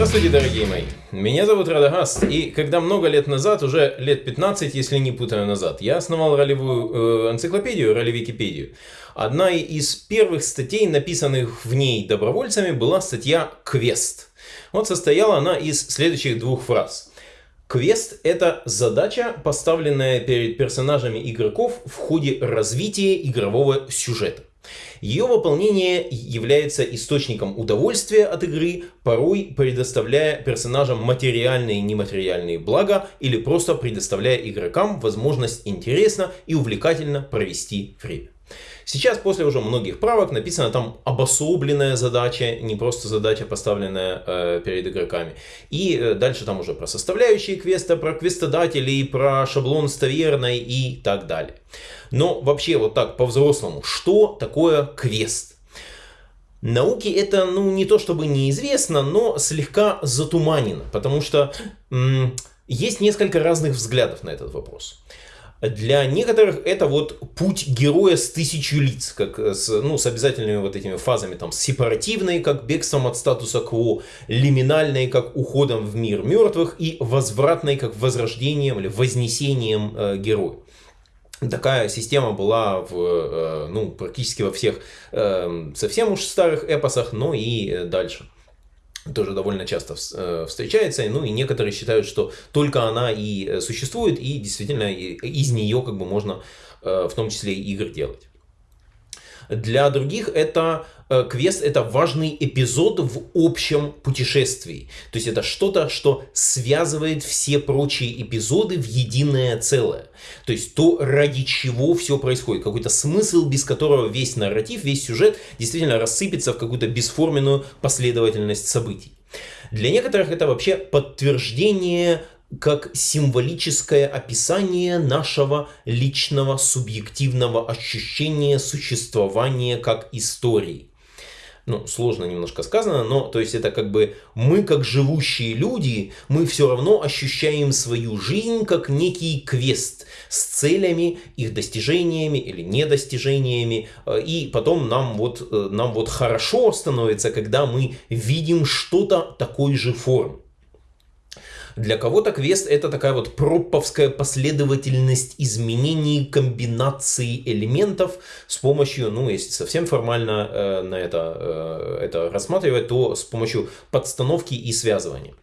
Здравствуйте, дорогие мои! Меня зовут Радагаст, и когда много лет назад, уже лет 15, если не путаю назад, я основал ролевую э, энциклопедию, ролевикипедию. Одна из первых статей, написанных в ней добровольцами, была статья «Квест». Вот состояла она из следующих двух фраз. Квест – это задача, поставленная перед персонажами игроков в ходе развития игрового сюжета. Ее выполнение является источником удовольствия от игры, порой предоставляя персонажам материальные и нематериальные блага или просто предоставляя игрокам возможность интересно и увлекательно провести время. Сейчас, после уже многих правок, написана там обособленная задача, не просто задача, поставленная э, перед игроками. И э, дальше там уже про составляющие квеста, про квестодателей, про шаблон с таверной и так далее. Но вообще вот так по-взрослому, что такое квест? Науке это, ну, не то чтобы неизвестно, но слегка затуманено, потому что есть несколько разных взглядов на этот вопрос. Для некоторых это вот путь героя с тысячу лиц, как с, ну, с обязательными вот этими фазами, там, сепаративной, как бегством от статуса кво, лиминальной, как уходом в мир мертвых, и возвратной, как возрождением или вознесением э, героя. Такая система была в, э, ну, практически во всех э, совсем уж старых эпосах, но и дальше тоже довольно часто э, встречается, ну и некоторые считают, что только она и существует, и действительно из нее как бы можно в том числе и игр делать. Для других это э, квест это важный эпизод в общем путешествии. То есть это что-то, что связывает все прочие эпизоды в единое целое. То есть то, ради чего все происходит. Какой-то смысл, без которого весь нарратив, весь сюжет действительно рассыпется в какую-то бесформенную последовательность событий. Для некоторых это вообще подтверждение как символическое описание нашего личного субъективного ощущения существования как истории. Ну, сложно немножко сказано, но то есть это как бы мы, как живущие люди, мы все равно ощущаем свою жизнь как некий квест с целями, их достижениями или недостижениями. И потом нам вот, э, нам вот хорошо становится, когда мы видим что-то такой же формы. Для кого-то квест это такая вот пропповская последовательность изменений, комбинаций элементов с помощью, ну если совсем формально э, на это, э, это рассматривать, то с помощью подстановки и связывания.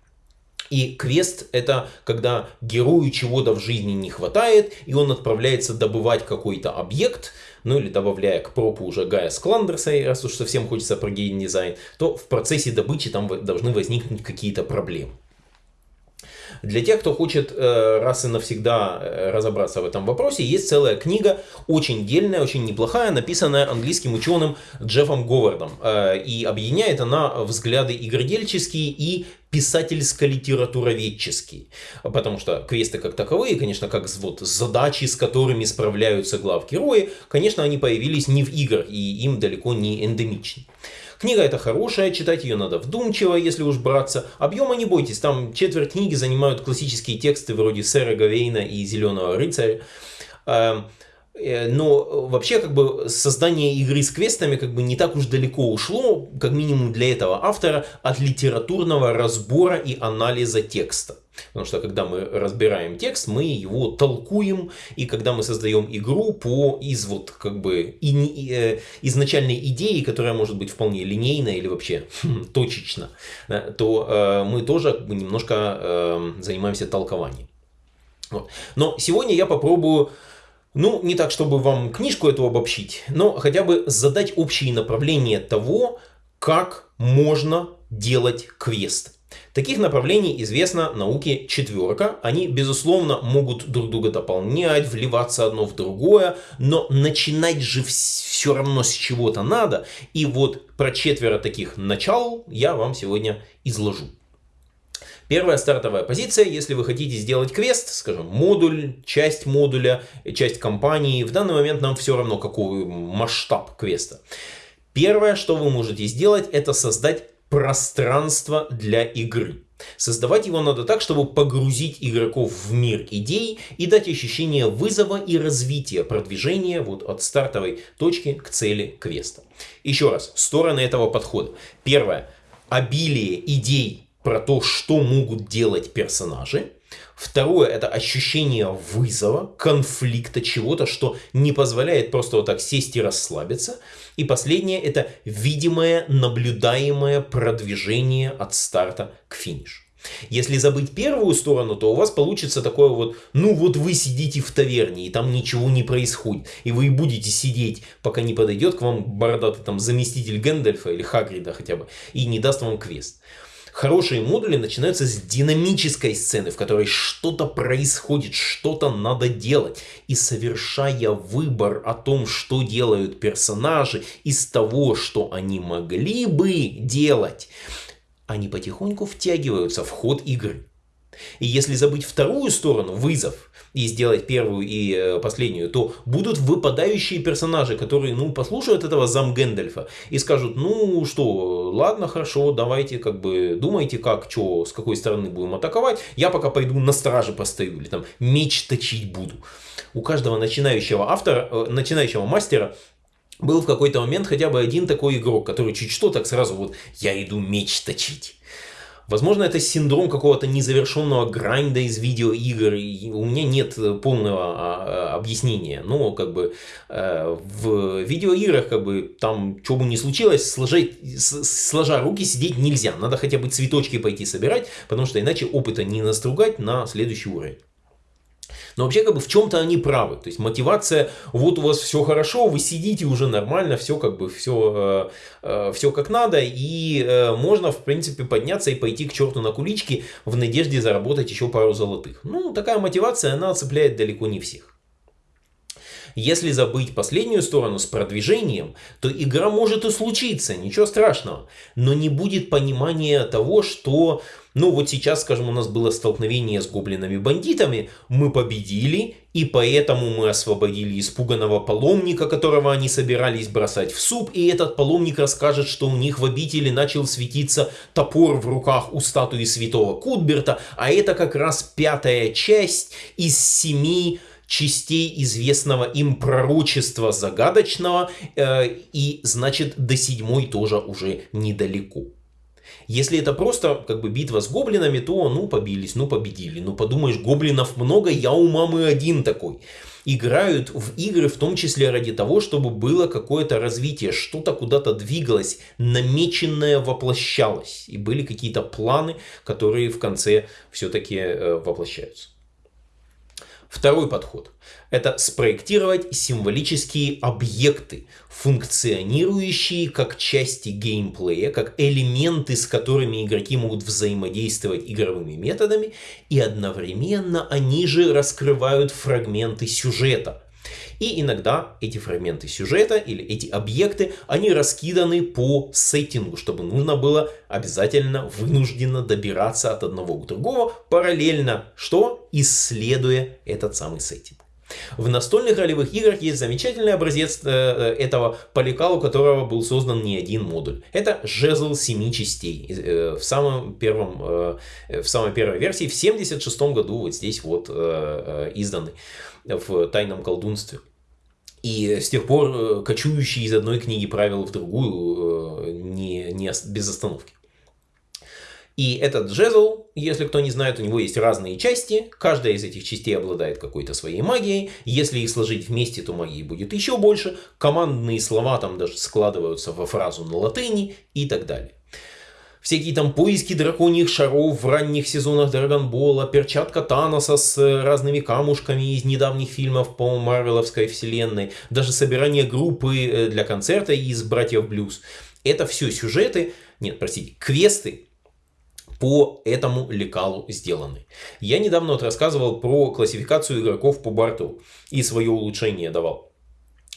И квест это когда герою чего-то в жизни не хватает, и он отправляется добывать какой-то объект, ну или добавляя к пропу уже Гая Скландерса, раз уж совсем хочется про геймдизайн, то в процессе добычи там должны возникнуть какие-то проблемы. Для тех, кто хочет э, раз и навсегда э, разобраться в этом вопросе, есть целая книга, очень дельная, очень неплохая, написанная английским ученым Джеффом Говардом. Э, и объединяет она взгляды игродельческие и писательско-литературоведческие. Потому что квесты как таковые, конечно, как вот задачи, с которыми справляются главгерои, конечно, они появились не в играх, и им далеко не эндемичны. Книга эта хорошая, читать ее надо вдумчиво, если уж браться. Объема не бойтесь, там четверть книги занимают классические тексты вроде Сэра Гавейна и Зеленого рыцаря. Э, но вообще, как бы, создание игры с квестами как бы не так уж далеко ушло, как минимум для этого автора, от литературного разбора и анализа текста. Потому что когда мы разбираем текст, мы его толкуем, и когда мы создаем игру по из вот как бы и, э, изначальной идеи, которая может быть вполне линейна или вообще точечно, то э, мы тоже как бы, немножко э, занимаемся толкованием. Вот. Но сегодня я попробую ну, не так, чтобы вам книжку эту обобщить, но хотя бы задать общие направления того, как можно делать квест. Таких направлений известно науке четверка. Они, безусловно, могут друг друга дополнять, вливаться одно в другое, но начинать же все равно с чего-то надо. И вот про четверо таких начал я вам сегодня изложу. Первая стартовая позиция, если вы хотите сделать квест, скажем, модуль, часть модуля, часть компании, в данный момент нам все равно какой масштаб квеста. Первое, что вы можете сделать, это создать пространство для игры. Создавать его надо так, чтобы погрузить игроков в мир идей и дать ощущение вызова и развития, продвижения вот от стартовой точки к цели квеста. Еще раз, стороны этого подхода. Первое. Обилие идей про то, что могут делать персонажи. Второе – это ощущение вызова, конфликта, чего-то, что не позволяет просто вот так сесть и расслабиться. И последнее – это видимое, наблюдаемое продвижение от старта к финишу. Если забыть первую сторону, то у вас получится такое вот, ну вот вы сидите в таверне, и там ничего не происходит, и вы будете сидеть, пока не подойдет к вам бородатый там заместитель Гэндальфа или Хагрида хотя бы, и не даст вам квест. Хорошие модули начинаются с динамической сцены, в которой что-то происходит, что-то надо делать. И совершая выбор о том, что делают персонажи из того, что они могли бы делать, они потихоньку втягиваются в ход игры. И если забыть вторую сторону, вызов, и сделать первую и э, последнюю, то будут выпадающие персонажи, которые, ну, послушают этого зам Гэндальфа и скажут, ну, что, ладно, хорошо, давайте, как бы, думайте, как, что, с какой стороны будем атаковать, я пока пойду на страже постою, или там меч точить буду. У каждого начинающего автора, э, начинающего мастера был в какой-то момент хотя бы один такой игрок, который чуть что так сразу вот «я иду меч точить». Возможно, это синдром какого-то незавершенного гранда из видеоигр. И у меня нет полного а, а, объяснения. Но как бы э, в видеоиграх как бы там что бы ни случилось, сложить, сложа руки сидеть нельзя. Надо хотя бы цветочки пойти собирать, потому что иначе опыта не настругать на следующий уровень. Но вообще как бы в чем-то они правы. То есть мотивация, вот у вас все хорошо, вы сидите уже нормально, все как бы все, э, э, все как надо. И э, можно в принципе подняться и пойти к черту на кулички в надежде заработать еще пару золотых. Ну такая мотивация, она цепляет далеко не всех. Если забыть последнюю сторону с продвижением, то игра может и случиться, ничего страшного. Но не будет понимания того, что ну вот сейчас, скажем, у нас было столкновение с гоблинами-бандитами, мы победили, и поэтому мы освободили испуганного паломника, которого они собирались бросать в суп, и этот паломник расскажет, что у них в обители начал светиться топор в руках у статуи святого Кутберта, а это как раз пятая часть из семи частей известного им пророчества загадочного, э, и значит до седьмой тоже уже недалеко. Если это просто как бы битва с гоблинами, то ну побились, ну победили. Ну подумаешь, гоблинов много, я у мамы один такой. Играют в игры в том числе ради того, чтобы было какое-то развитие, что-то куда-то двигалось, намеченное воплощалось. И были какие-то планы, которые в конце все-таки э, воплощаются. Второй подход – это спроектировать символические объекты, функционирующие как части геймплея, как элементы, с которыми игроки могут взаимодействовать игровыми методами, и одновременно они же раскрывают фрагменты сюжета – и иногда эти фрагменты сюжета или эти объекты, они раскиданы по сеттингу, чтобы нужно было обязательно вынужденно добираться от одного к другому, параллельно, что? Исследуя этот самый сеттинг. В настольных ролевых играх есть замечательный образец э, э, этого поликала, у которого был создан не один модуль. Это жезл семи частей. Э, в, самом первом, в самой первой версии в 76 году вот здесь вот изданный в тайном колдунстве. И с тех пор кочующий из одной книги правил в другую не, не без остановки. И этот жезл, если кто не знает, у него есть разные части. Каждая из этих частей обладает какой-то своей магией. Если их сложить вместе, то магии будет еще больше. Командные слова там даже складываются во фразу на латыни и так далее всякие там поиски драконьих шаров в ранних сезонах Драгонбола, перчатка Таноса с э, разными камушками из недавних фильмов по Марвеловской вселенной, даже собирание группы э, для концерта из «Братьев Блюз». Это все сюжеты, нет, простите, квесты, по этому лекалу сделаны. Я недавно вот рассказывал про классификацию игроков по борту и свое улучшение давал.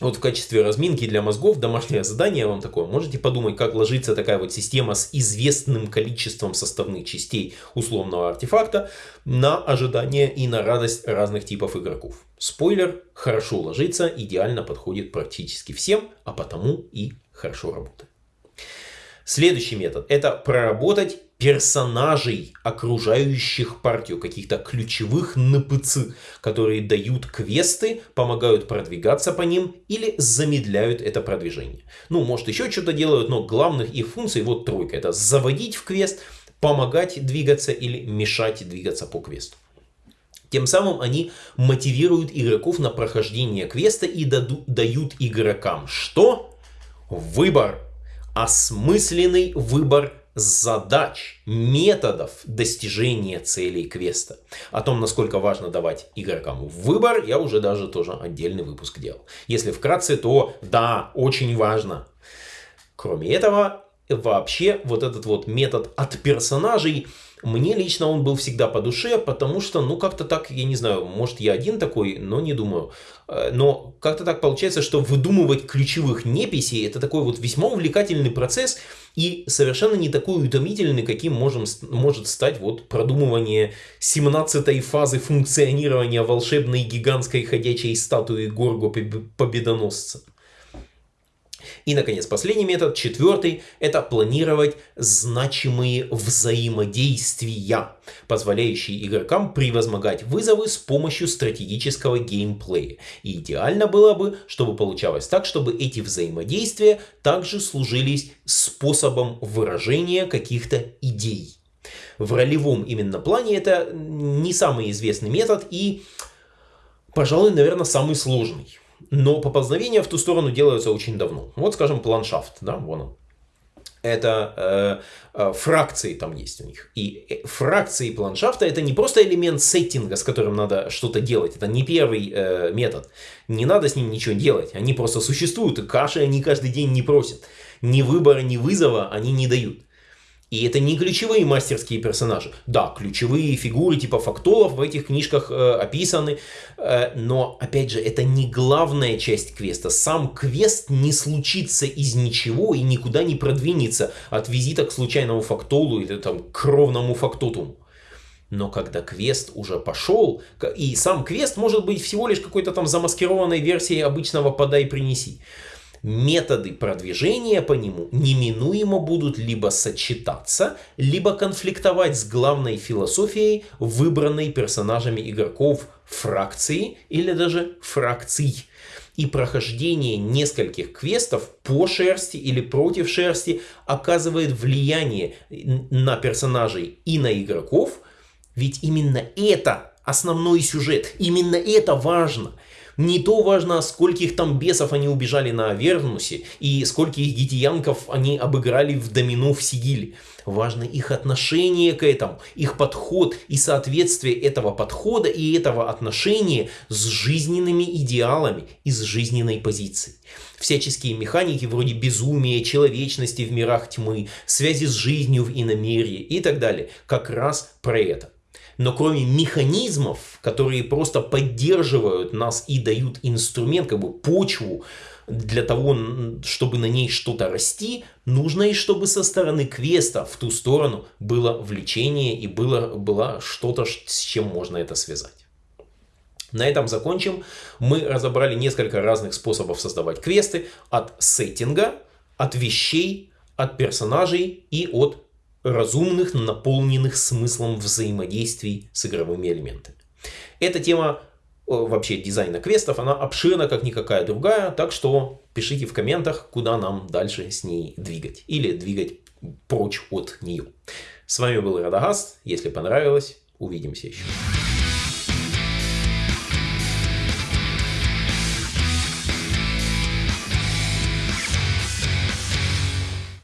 Вот в качестве разминки для мозгов домашнее задание вам такое. Можете подумать, как ложится такая вот система с известным количеством составных частей условного артефакта на ожидание и на радость разных типов игроков. Спойлер, хорошо ложится, идеально подходит практически всем, а потому и хорошо работает. Следующий метод – это проработать персонажей, окружающих партию, каких-то ключевых НПЦ, которые дают квесты, помогают продвигаться по ним или замедляют это продвижение. Ну, может еще что-то делают, но главных их функций вот тройка. Это заводить в квест, помогать двигаться или мешать двигаться по квесту. Тем самым они мотивируют игроков на прохождение квеста и дают игрокам что? Выбор. Осмысленный выбор задач, методов достижения целей квеста. О том, насколько важно давать игрокам выбор, я уже даже тоже отдельный выпуск делал. Если вкратце, то да, очень важно. Кроме этого, вообще вот этот вот метод от персонажей мне лично он был всегда по душе, потому что, ну, как-то так, я не знаю, может, я один такой, но не думаю. Э, но как-то так получается, что выдумывать ключевых неписей – это такой вот весьма увлекательный процесс и совершенно не такой утомительный, каким можем, может стать вот продумывание 17 фазы функционирования волшебной гигантской ходячей статуи Горго Победоносца. И, наконец, последний метод, четвертый, это планировать значимые взаимодействия, позволяющие игрокам превозмогать вызовы с помощью стратегического геймплея. И идеально было бы, чтобы получалось так, чтобы эти взаимодействия также служились способом выражения каких-то идей. В ролевом именно плане это не самый известный метод и, пожалуй, наверное, самый сложный. Но поползновения в ту сторону делаются очень давно. Вот, скажем, планшафт, да, вон он. Это э, э, фракции там есть у них. И э, фракции планшафта это не просто элемент сеттинга, с которым надо что-то делать. Это не первый э, метод. Не надо с ним ничего делать. Они просто существуют. И каши они каждый день не просят. Ни выбора, ни вызова они не дают. И это не ключевые мастерские персонажи. Да, ключевые фигуры типа фактолов в этих книжках э, описаны, э, но, опять же, это не главная часть квеста. Сам квест не случится из ничего и никуда не продвинется от визита к случайному фактолу или там, к кровному фактотуму. Но когда квест уже пошел, и сам квест может быть всего лишь какой-то там замаскированной версией обычного «подай-принеси», методы продвижения по нему неминуемо будут либо сочетаться, либо конфликтовать с главной философией, выбранной персонажами игроков фракции или даже фракций. И прохождение нескольких квестов по шерсти или против шерсти оказывает влияние на персонажей и на игроков, ведь именно это основной сюжет, именно это важно – не то важно, скольких там бесов они убежали на Авернусе и скольких гитиянков они обыграли в домино в Сигиле. Важно их отношение к этому, их подход и соответствие этого подхода и этого отношения с жизненными идеалами и с жизненной позицией. Всяческие механики вроде безумия, человечности в мирах тьмы, связи с жизнью в иномерии и так далее, как раз про это. Но кроме механизмов, которые просто поддерживают нас и дают инструмент, как бы почву для того, чтобы на ней что-то расти, нужно и чтобы со стороны квеста в ту сторону было влечение и было, было что-то, с чем можно это связать. На этом закончим. Мы разобрали несколько разных способов создавать квесты. От сеттинга, от вещей, от персонажей и от разумных, наполненных смыслом взаимодействий с игровыми элементами. Эта тема вообще дизайна квестов, она обширна, как никакая другая, так что пишите в комментах, куда нам дальше с ней двигать или двигать прочь от нее. С вами был Радагаст, если понравилось, увидимся еще.